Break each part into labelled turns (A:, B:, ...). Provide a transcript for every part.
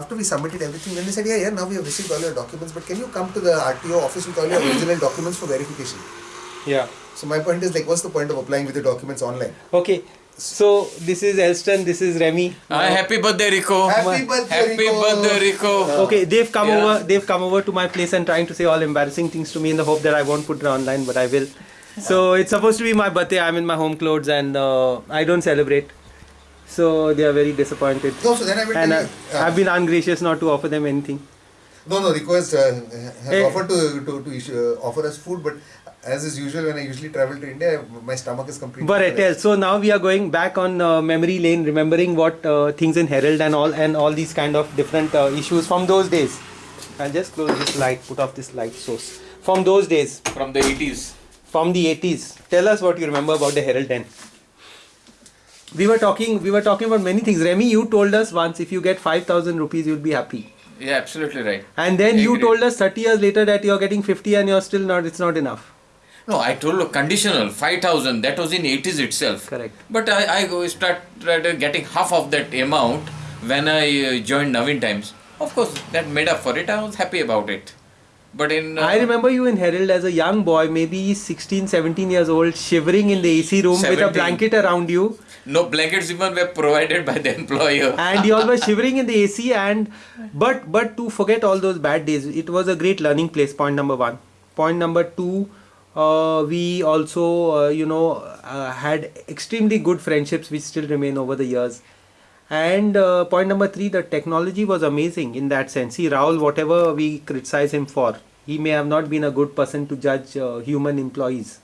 A: after we submitted everything, then they said, yeah, yeah, now we have received all your documents, but can you come to the RTO office with all your original documents for verification?
B: Yeah.
A: So my point is like, what's the point of applying with the documents online?
B: Okay. So this is Elston. This is Remy.
C: Ah, happy birthday, Rico.
A: Happy birthday,
C: Happy
A: Rico.
C: birthday, Rico.
B: Okay, they've come
C: Yeah.
B: over. They've come over to my place and trying to say all embarrassing things to me in the hope that I won't put it online, but I will. So it's supposed to be my birthday. I'm in my home clothes and uh, I don't celebrate. So they are very disappointed.
A: No, so then I will
B: And
A: tell
B: uh,
A: you. uh,
B: I've been ungracious not to offer them anything.
A: No, no, request has, uh, has
B: Eh.
A: offered to, to, to issue, uh, offer us food, but as is usual when I usually travel to India, my stomach is completely.
B: But I
A: full.
B: tell. So now we are going back on uh, memory lane, remembering what uh, things in Herald and all and all these kind of different uh, issues from those days. I'll just close this light, put off this light source. From those days,
C: From the 80s.
B: from the 80s. Tell us what you remember about the Herald then. We were talking. We were talking about many things. Remy, you told us once if you get five thousand rupees, you'll be happy.
C: Yeah, absolutely right.
B: And then you told us 30 years later that you're getting 50 and you're still not. It's not enough.
C: No, I told you conditional 5000. That was in 80s itself.
B: Correct.
C: But I, I start started getting half of that amount when I uh, joined Navhind Times. Of course, that made up for it. I was happy about it. But in uh,
B: I remember you in Herald as a young boy, maybe 16, 17 years old, shivering in the AC room with a blanket around you.
C: no blankets even were provided by the employer.
B: and you all were shivering in the AC and but but to forget all those bad days it was a great learning place point number one point number two uh, we also uh, you know uh, had extremely good friendships which still remain over the years and uh, point number three the technology was amazing in that sense. See Raul, whatever we criticize him for he may have not been a good person to judge uh, human employees.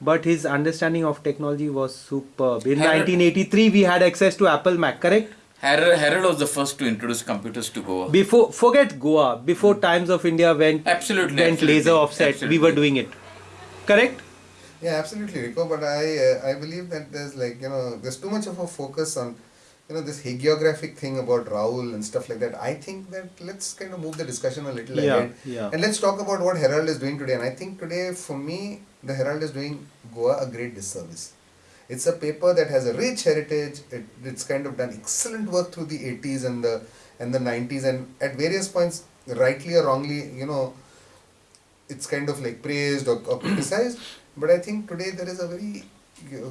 B: But his understanding of technology was superb. In
C: Herald-
B: 1983 we had access to apple mac correct?
C: Herald, Herald was the first to introduce computers to Goa.
B: before forget goa. Before times of india went
C: Absolutely,
B: went
C: absolutely,
B: laser offset we were doing it. Correct?
A: Yeah, absolutely, Rico. But I uh, I believe that there's like you know there's too much of a focus on you know this hagiographic thing about Rahul and stuff like that. I think that let's kind of move the discussion a little
B: Yeah,
A: ahead
B: yeah.
A: and let's talk about what Herald is doing today. And I think today for me the Herald is doing Goa a great disservice. It's a paper that has a rich heritage. It, it's kind of done excellent work through the 80s and the and the 90s, and at various points, rightly or wrongly, you know, it's kind of like praised or, or criticized. But I think today there is a very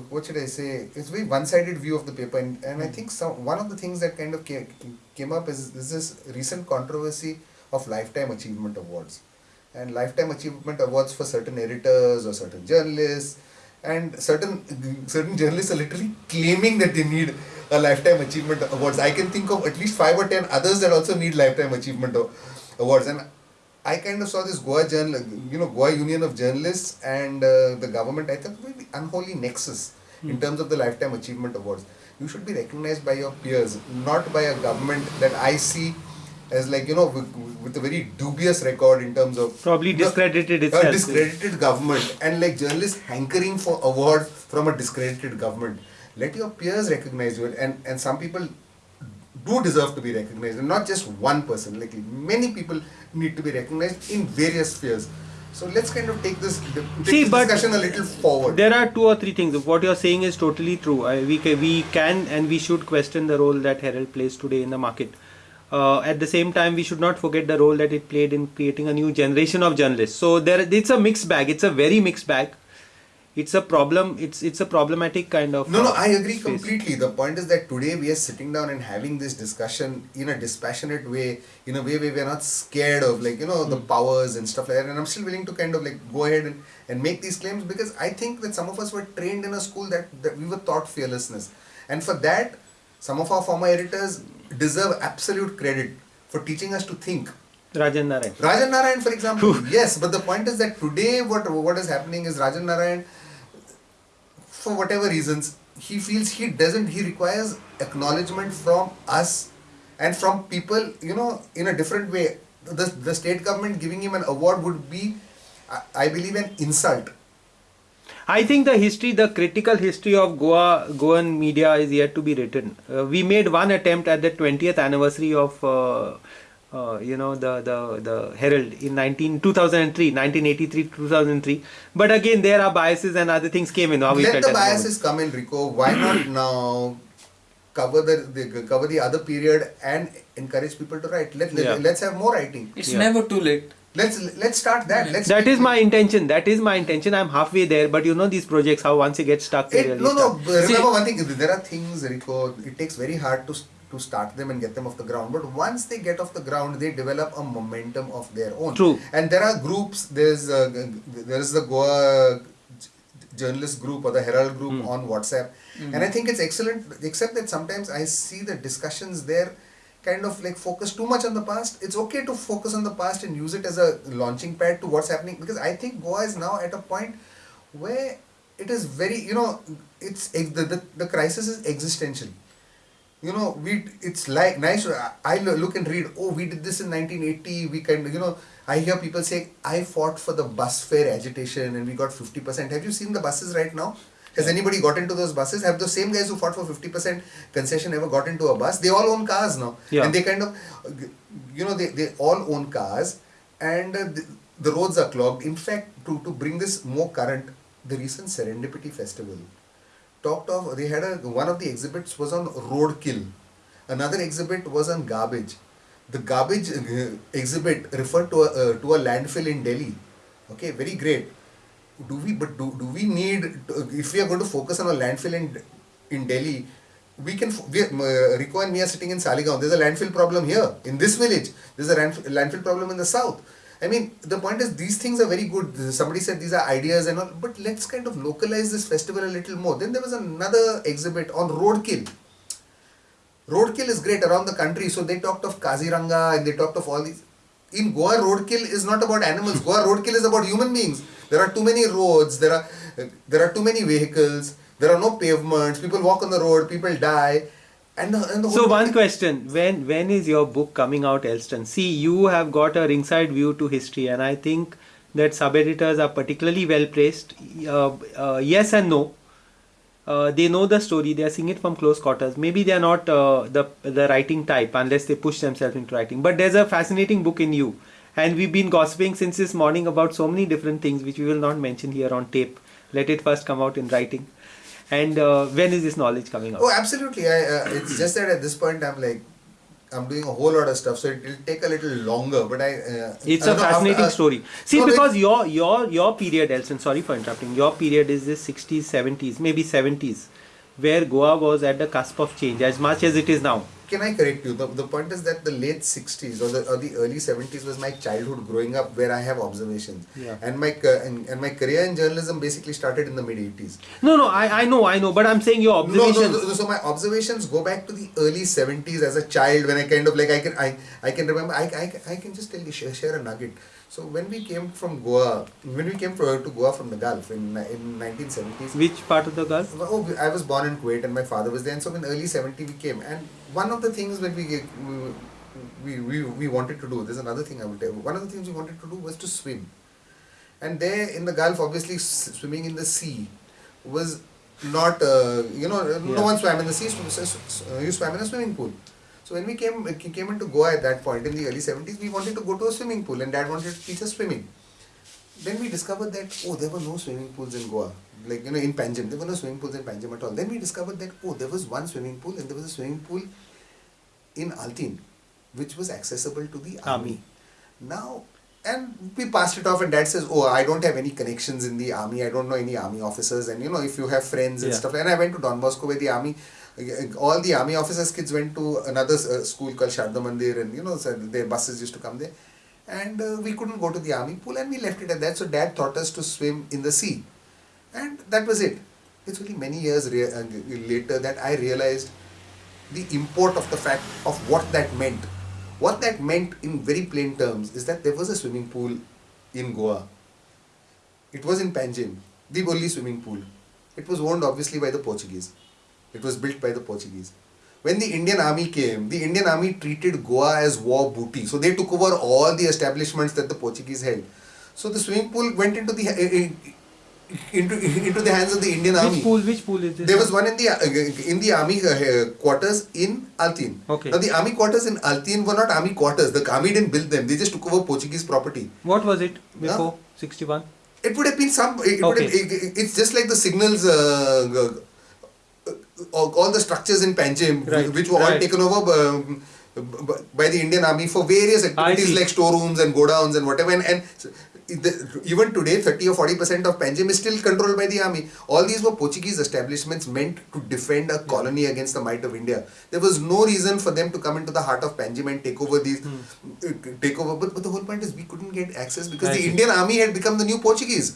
A: what should I say? It's a very one-sided view of the paper, and, and I think some one of the things that kind of came, came up is, is this recent controversy of lifetime achievement awards, and lifetime achievement awards for certain editors or certain journalists, and certain certain journalists are literally claiming that they need a lifetime achievement awards. I can think of at least five or ten others that also need lifetime achievement awards, and I kind of saw this Goa journal, you know, Goa Union of Journalists and uh, the government. I thought unholy nexus in hmm. terms of the lifetime achievement awards. You should be recognized by your peers, not by a government that I see as like you know with, with a very dubious record in terms of
B: Probably
A: know,
B: discredited
A: a
B: itself.
A: discredited government and like journalists hankering for awards from a discredited government. Let your peers recognize you, and and some people do deserve to be recognized and not just one person like many people need to be recognized in various spheres so let's kind of take this, take
B: See,
A: this discussion a little forward.
B: there are two or three things. What you're saying is totally true. I, we, ca- we can and we should question the role that herald plays today in the market. Uh, at the same time we should not forget the role that it played in creating a new generation of journalists. So there it's a mixed bag. It's a very mixed bag it's a problem it's it's a problematic kind of
A: no no
B: uh,
A: i agree
B: space.
A: completely. The point is that today we are sitting down and having this discussion in a dispassionate way in a way where we're not scared of like you know the powers and stuff like that. And i'm still willing to kind of like go ahead and, and make these claims because i think that some of us were trained in a school that, that we were taught fearlessness. And for that some of our former editors deserve absolute credit for teaching us to think.
B: Rajan narayan.
A: Rajan Narayan, for example, yes, but the point is that today what what is happening is Rajan Narayan, for whatever reasons, he feels he doesn't, he requires acknowledgement from us and from people, you know, in a different way. The, the state government giving him an award would be, I, believe, an insult.
B: I think the history, the critical history of Goa, Goan media is yet to be written. Uh, we made one attempt at the 20th anniversary of, uh, uh, you know, the, the, the Herald in 19, 2003, 1983, 2003. But again, there are biases and other things came in. How we
A: Let
B: felt
A: the
B: at moment.
A: biases come in, Rico. Why not now cover the, the cover the other period and encourage people to write. Let,
B: Yeah.
A: let let's have more writing.
C: It's
B: Yeah.
C: never too late.
A: Let's let's start that. Let's
B: That
A: make it-
B: my intention. That is my intention. I'm halfway there, but you know these projects, how once you get stuck,
A: It,
B: really
A: no, no.
B: stuck.
A: Remember
C: See-
A: one thing. There are things, Rico. It takes very hard to s- to start them and get them off the ground. But once they get off the ground, they develop a momentum of their own.
B: True.
A: And there are groups. There's uh, g- g- there is the Goa journalist group or the Herald group
B: Hmm.
A: on WhatsApp, and I think it's excellent. Except that sometimes I see the discussions there kind of like focus too much on the past. It's okay to focus on the past and use it as a launching pad to what's happening because I think Goa is now at a point where it is very you know it's the, the, the crisis is existential you know we it's like nice I- i look and read oh we did this in 1980 we can you know i hear people say i fought for the bus fare agitation and we got 50% have you seen the buses right now? Has anybody got into those buses? Have the same guys who fought for 50% concession ever got into a bus? They all own cars now.
B: Yeah.
A: and they kind of uh, you know they, they all own cars and uh, the, the roads are clogged. In fact to, to bring this more current the recent serendipity festival talked of they had a one of the exhibits was on roadkill another exhibit was on garbage the garbage uh, exhibit referred to a, uh, to a landfill in delhi okay very great do we but do, do we need to, if we are going to focus on a landfill in in delhi we can we, uh, Rico and me are sitting in Saligaon. There's a landfill problem here in this village. There's a landfill problem in the south. I mean, the point is these things are very good. Somebody said these are ideas and all, but let's kind of localize this festival a little more. Then there was another exhibit on roadkill. Roadkill is great around the country. So they talked of Kaziranga and they talked of all these. In Goa, roadkill is not about animals. Goa, roadkill is about human beings. There are too many roads. There are there are too many vehicles. There are no pavements. People walk on the road. People die. And the, and the
B: So one
A: thing-
B: question: When when is your book coming out, Elston? See, you have got a ringside view to history, and I think that sub editors are particularly well placed. Uh, uh, yes and no. Uh, they know the story. They are seeing it from close quarters. Maybe they are not uh, the the writing type unless they push themselves into writing. But there's a fascinating book in you, and we've been gossiping since this morning about so many different things which we will not mention here on tape. Let it first come out in writing. And uh, when is this knowledge coming out?
A: Oh, absolutely. I, uh, it's just that at this point I'm like, I'm doing a whole lot of stuff, so it will take a little longer. But I. Uh,
B: It's
A: I
B: a
A: know,
B: fascinating
A: after- uh,
B: story. See,
A: no,
B: because your your your period, Elston. Sorry for interrupting. Your period is the sixties, seventies, maybe seventies, where Goa was at the cusp of change as much as it is now.
A: Can I correct you? The, the point is that the late 60s or the, or the early 70s was my childhood growing up where I have observations.
B: Yeah.
A: And my uh, and, and my career in journalism basically started in the mid 80s.
B: No, no, I, I know, I know, but I'm saying your
A: No, no, no, so my observations go back to the early 70s as a child when I kind of like I can I, I can remember I, I, I can just tell you share, share a nugget. So when we came from Goa, when we came to Goa from the Gulf in in 1970s,
B: Which part of the Gulf?
A: Oh, I was born in Kuwait and my father was there. And so in early 70 we came. And one of the things that we, we, we, we wanted to do, there's another thing I will tell you. One of the things we wanted to do was to swim. And there in the Gulf, obviously s- swimming in the sea was not, uh, you know,
B: Yeah.
A: no one swam in the sea, so, you swam in a swimming pool. So when we uh, came came into Goa at that point in the early 70s, we wanted to go to a swimming pool and dad wanted to teach us swimming. Then we discovered that, oh, there were no swimming pools in Goa. Like, you know, in Panjim, there were no swimming pools in Panjim at all. Then we discovered that, oh, there was one swimming pool and there was a swimming pool in Altinho, which was accessible to the army. Now, and we passed it off and dad says, oh, I don't have any connections in the army. I don't know any army officers. And, you know, if you have friends and
B: Yeah.
A: stuff. And I went to Don Bosco where the army, all the army officers' kids went to another uh, school called Sharda Mandir and, you know, so their buses used to come there. And uh, we couldn't go to the army pool and we left it at that. So dad taught us to swim in the sea. And that was it. It's only many years uh, later that i realized the import of the fact of what that meant. What that meant in very plain terms is that there was a swimming pool in goa. It was in panjim the only swimming pool. It was owned obviously by the portuguese it was built by the portuguese when the Indian army came, the Indian army treated Goa as war booty. So they took over all the establishments that the Portuguese held. So the swimming pool went into the uh, into into the hands of the Indian army.
B: Which pool? Which pool is this?
A: There was one in the uh, in the army quarters in Altinho.
B: Okay.
A: Now the army quarters in Altinho were not army quarters. The army didn't build them. They just took over Portuguese property.
B: What was it before sixty-one?
A: It would have been some. It would
B: Okay.
A: have, it, it's just like the signals. Uh, all, the structures in Panjim,
B: Right,
A: which were all
B: right.
A: taken over um, by the Indian Army for various activities like storerooms and godowns and whatever. And, and the, even today, 30 or 40 percent of Panjim is still controlled by the army. All these were Portuguese establishments meant to defend a colony against the might of India. There was no reason for them to come into the heart of Panjim and take over these,
B: Hmm.
A: uh, take over. But, but the whole point is we couldn't get access because the. Indian army had become the new Portuguese.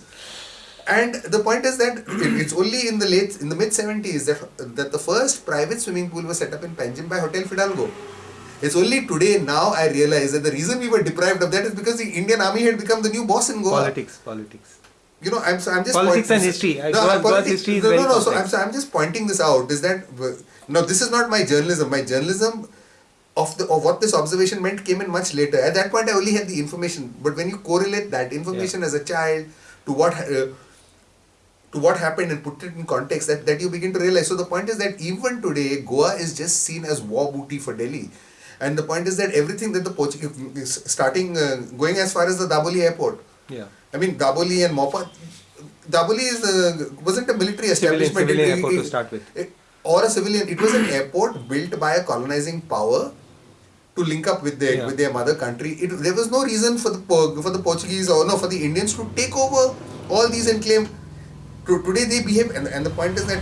A: And the point is that it's only in the late, in the mid 70s that, that the first private swimming pool was set up in Panjim by Hotel Fidalgo. It's only today now I realize that the reason we were deprived of that is because the Indian army had become the new boss in Goa.
B: Politics, politics.
A: You know, I'm so I'm just
B: Politics
A: pointing-
B: and history.
A: No,
B: Goa's-
A: I'm
B: Goa's
A: politics-
B: history is
A: no,
B: very
A: no, no. So I'm, so I'm just pointing this out. Is that uh, no? This is not my journalism. My journalism of the of what this observation meant came in much later. At that point, I only had the information. But when you correlate that information as a child to what uh, to what happened and put it in context, that that you begin to realize. So the point is that even today, Goa is just seen as war booty for Delhi. And the point is that everything that the Portuguese starting uh, going as far as the Dabolim airport,
B: Yeah.
A: I mean, Dabolim and Mopa. Dabolim is uh, wasn't a military establishment.
B: civilian
A: It-
B: airport
A: it-
B: to start with.
A: it- or a civilian. It was an airport built by a colonizing power to link up with their
B: Yeah.
A: with their mother country. It, there was no reason for the for the Portuguese or no for the Indians to take over all these and claim. To, today they behave, and, and the point is that.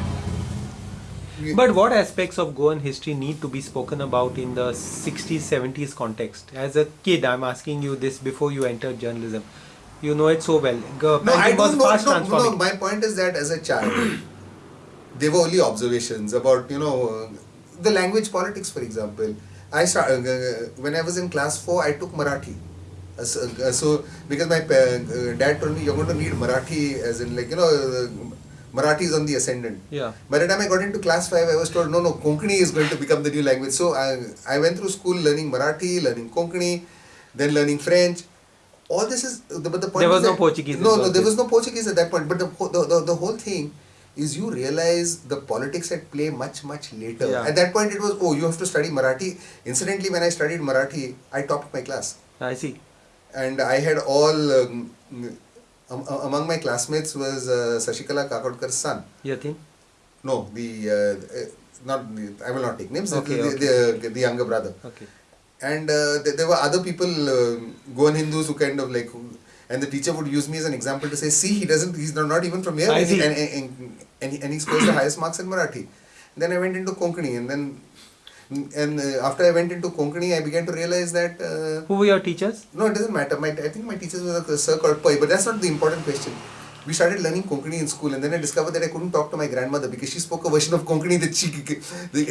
B: But what aspects of Goan history need to be spoken about in the 60s, 70s context? As a kid, I'm asking you this before you entered journalism. You know it so well.
A: No, I don't know.
B: fast
A: No, no, my point is that as a child, they were only observations about, you know, uh, the language politics, for example. I start, uh, uh, when I was in class 4, I took Marathi. So, uh, so, because my uh, dad told me you're going to need Marathi, as in, like, you know, uh, Marathi is on the ascendant.
B: Yeah.
A: By the time I got into class 5, I was told, no, no, Konkani is going to become the new language. So I, I went through school learning Marathi, learning Konkani, then learning French. All this is, the, but the point
B: There was no
A: that-
B: Portuguese
A: No, no, there was no Portuguese at that point. But the, whole- the, the, the whole thing is you realize the politics at play much, much later.
B: Yeah.
A: At that point, it was, oh, you have to study Marathi. Incidentally, when I studied Marathi, I topped my class
B: I see.
A: And I had all um, um, among my classmates was uh, Shashikala Kakodkar's son.
B: Yatin?
A: No, the uh, uh, not the, I will not take names.
B: Okay,
A: the, the, the, the younger brother,
B: Okay.
A: and uh, there, there were other people, uh, Goan Hindus, who kind of like, and the teacher would use me as an example to say, see, he doesn't, he's not, not even from here,
B: I
A: and, and, and, and, he, and he scores the highest marks in Marathi. Then I went into Konkani, and then, and uh, after I went into Konkani, I began to realize that. Uh,
B: Who were your teachers?
A: no, it doesn't matter. My, I think my teachers were a sir called Pai, but that's not the important question. We started learning Konkani in school, and then I discovered that I couldn't talk to my grandmother because she spoke a version of Konkani that she,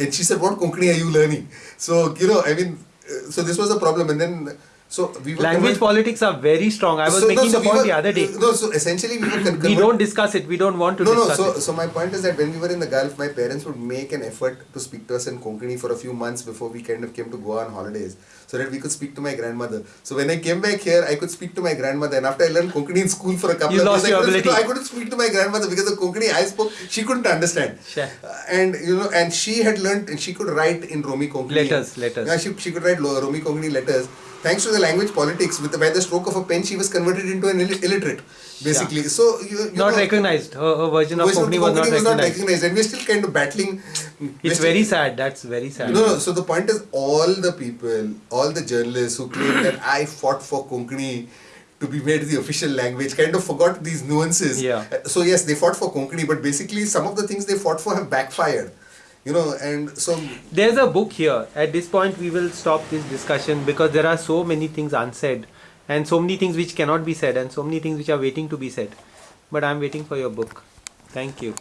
A: and she said, "What Konkani are you learning?" So you know, I mean, uh, so this was a problem, and then so we
B: Language politics are very strong. I was
A: so, no,
B: making
A: so
B: the
A: we
B: point
A: were-
B: the other day.
A: No, so essentially we were
B: We don't discuss it. We don't want to
A: no, no. So,
B: it.
A: so my point is that when we were in the Gulf, my parents would make an effort to speak to us in Konkani for a few months before we kind of came to Goa on holidays, so that we could speak to my grandmother. So when I came back here, I could speak to my grandmother, and after I learned Konkani in school for a couple
B: You
A: of years, I couldn't, no, I couldn't speak to my grandmother because the Konkani I spoke, she couldn't understand.
B: Sure.
A: Uh, and you know, and she had learned, and she could write in Romi Konkani.
B: Letters, letters.
A: Yeah, she, she could write Romi Konkani letters. Thanks to the language politics, with the, by the stroke of a pen, she was converted into an Ill- illiterate, basically. So you, you
B: Not
A: know,
B: recognized. Her, her version of
A: Version of
B: Konkani was not
A: was not
B: recognized.
A: recognized, and we're still kind of battling.
B: It's very sad. That's very sad.
A: No, no. So the point is, all the people, all the journalists who claim that I fought for Konkani to be made the official language, kind of forgot these nuances.
B: Yeah.
A: Uh, So yes, they fought for Konkani, but basically some of the things they fought for have backfired. You know, and so
B: There's a book here. At this point, we will stop this discussion because there are so many things unsaid and so many things which cannot be said and so many things which are waiting to be said. But I'm waiting for your book. Thank you.